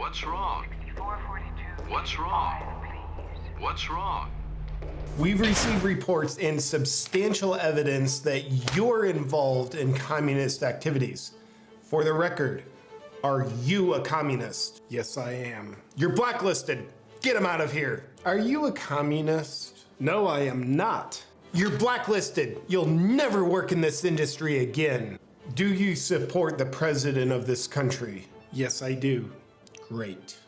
What's wrong? What's wrong? What's wrong? We've received reports and substantial evidence that you're involved in communist activities. For the record, are you a communist? Yes, I am. You're blacklisted. Get him out of here. Are you a communist? No, I am not. You're blacklisted. You'll never work in this industry again. Do you support the president of this country? Yes, I do. Great.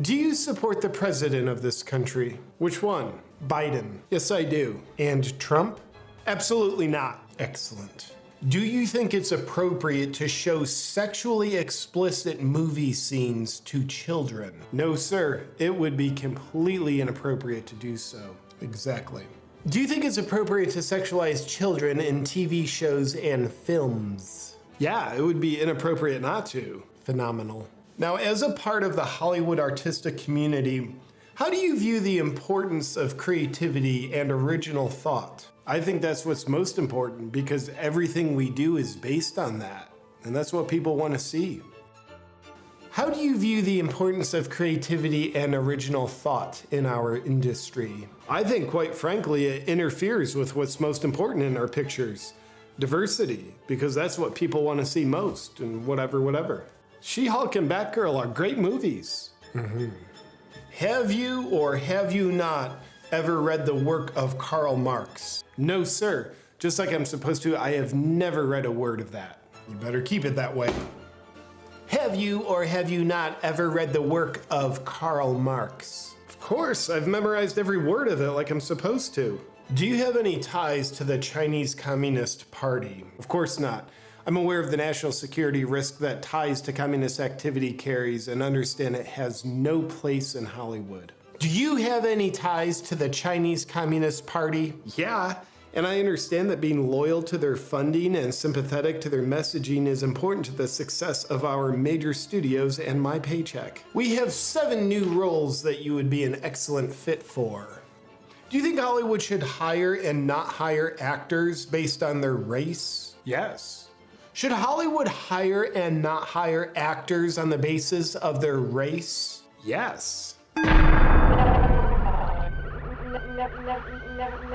Do you support the president of this country? Which one? Biden. Yes, I do. And Trump? Absolutely not. Excellent. Do you think it's appropriate to show sexually explicit movie scenes to children? No, sir. It would be completely inappropriate to do so. Exactly. Do you think it's appropriate to sexualize children in TV shows and films? Yeah, it would be inappropriate not to. Phenomenal. Now, as a part of the Hollywood artistic community, how do you view the importance of creativity and original thought? I think that's what's most important because everything we do is based on that. And that's what people want to see. How do you view the importance of creativity and original thought in our industry? I think, quite frankly, it interferes with what's most important in our pictures diversity, because that's what people want to see most, and whatever, whatever. She Hulk and Batgirl are great movies. Mm-hmm. Have you or have you not ever read the work of Karl Marx? No, sir. Just like I'm supposed to, I have never read a word of that. You better keep it that way. Have you or have you not ever read the work of Karl Marx? Of course, I've memorized every word of it like I'm supposed to. Do you have any ties to the Chinese Communist Party? Of course not. I'm aware of the national security risk that ties to communist activity carries and understand it has no place in Hollywood. Do you have any ties to the Chinese Communist Party? Yeah, and I understand that being loyal to their funding and sympathetic to their messaging is important to the success of our major studios and my paycheck. We have seven new roles that you would be an excellent fit for. Do you think Hollywood should hire and not hire actors based on their race? Yes. Should Hollywood hire and not hire actors on the basis of their race? Yes. Never, never, never,